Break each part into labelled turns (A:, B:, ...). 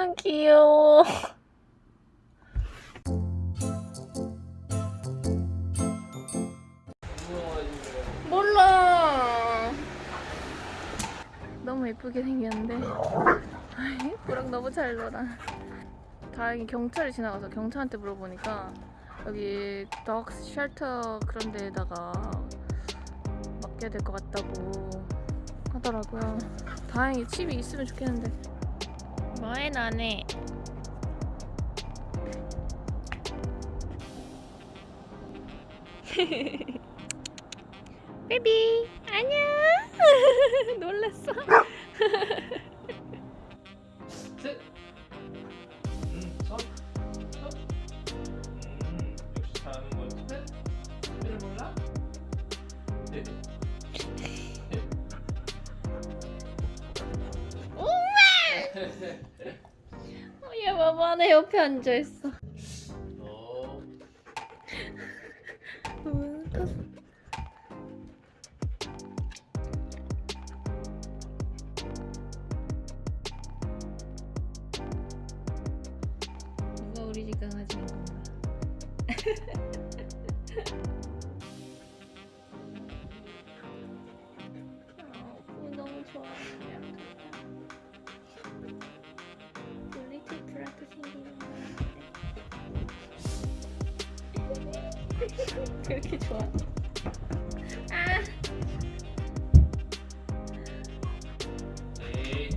A: 아 귀여워. 몰라. 너무 예쁘게 생겼는데. 꾸랑 너무 잘 놀아. 다행히 경찰이 지나가서 경찰한테 물어보니까 여기 덕 쉘터 그런 데에다가 맡겨야 될 것 같다고 하더라고요. 다행히 칩이 있으면 좋겠는데. 뭐해 너네? 베비 안녕. 놀랐어.
B: 셋. 음, 역시 잘하는 거. 셋. 셋을 몰라? 넷.
A: 얘 봐봐 내 옆에 앉아 있어.
B: 어.
A: 누가 우리 집 강아지인 건가? 그렇게 좋아. 아,
B: 네.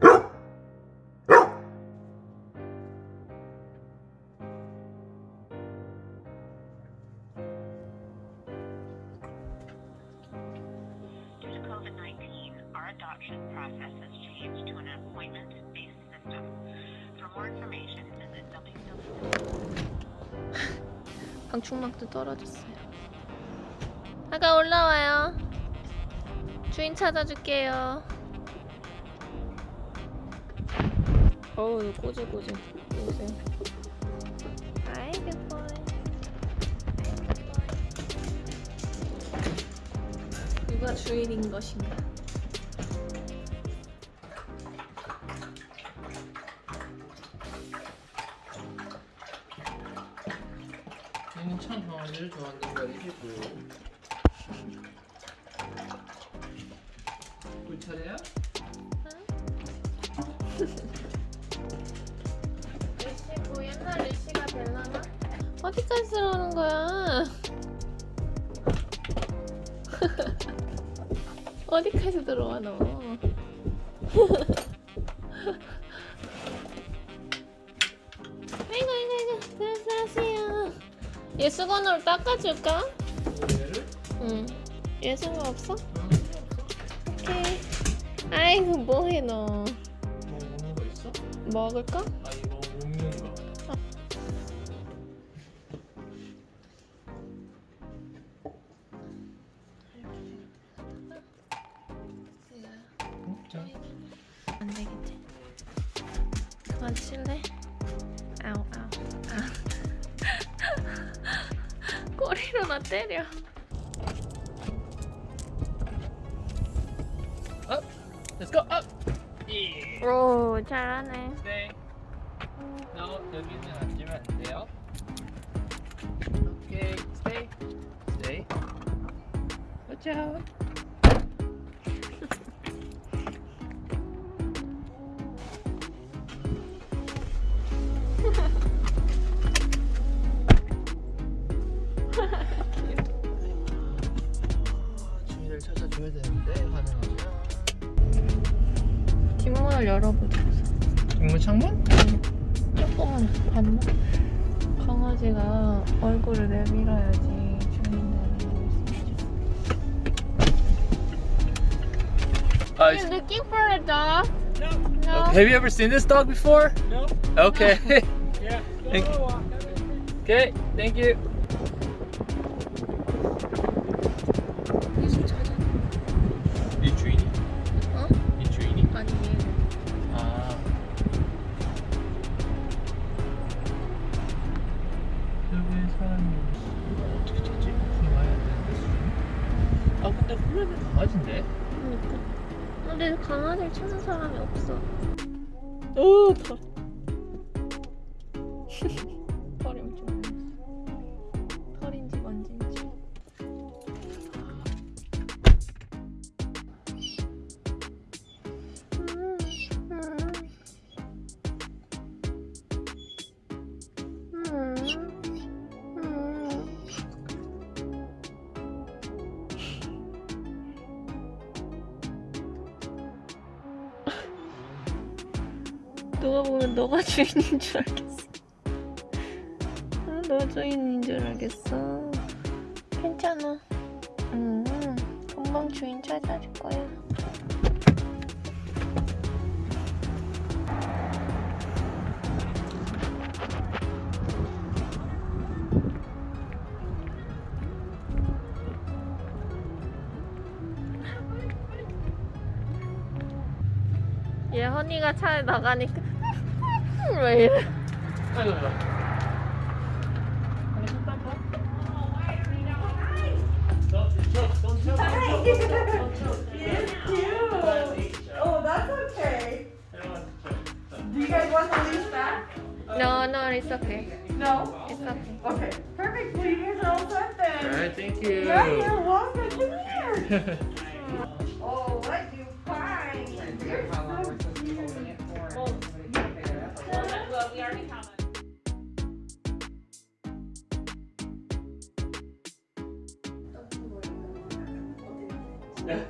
B: 굿.
C: Due to COVID-19, our adoption process has changed to an appointment-based system. Www.
A: 방충망도 떨어졌어요. 아가 올라와요. 주인 찾아줄게요. 어우 꼬질꼬질 보세요. 아이 good 누가 주인인 것인가?
B: 말이지 꿀 차례야?
A: 리시 뭐 옛날 리시가 될라나? 어디까지 들어오는 거야? 어디까지 들어와 너? 아이고 아이고 아이고 들어가세요. 얘 수건으로 닦아줄까?
B: 얘를?
A: 응. 얘 상관없어?
B: 없어.
A: 오케이. 아이고 뭐해 너?
B: 뭐 먹는 거 있어?
A: 먹을까? 꼬리로 나 때려.
B: Up. Let's go up. 예.
A: 오 잘하네.
B: 네. No, 여기는 앉으면 안 돼요. 오케이, stay, stay. Watch out.
A: 뒷문을 열어보자.
B: 뒷문 창문?
A: 조금만 봤나? 강아지가 얼굴을 내밀어야지 주인을
B: Uh,
A: You're looking for a dog?
D: No.
A: No.
B: have you ever seen this dog before?
D: No.
B: Okay.
D: Yeah.
B: Okay, thank you. 근데 플레이 강아지인데?
A: 그러니까. 근데 강아지를 찾는 사람이 없어. 오, 털. 누가 보면 너가 주인인 줄 알겠어. 아, 너 주인인 줄 알겠어. 괜찮아. 음, 금방 주인 찾아줄 거야. 얘 허니가 차에 나가니까
B: Right.
D: Oh, that's okay. Do you guys want the leash back?
A: No, no, it's okay.
D: No?
A: It's okay.
D: Okay, perfect. Well, you guys are all set then.
B: All right, thank you.
D: Yeah, you're welcome. Come here. all right, you find? You're so
B: Hair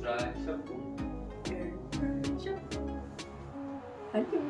B: dry shuffle.
D: Air dry shuffle. Adieu.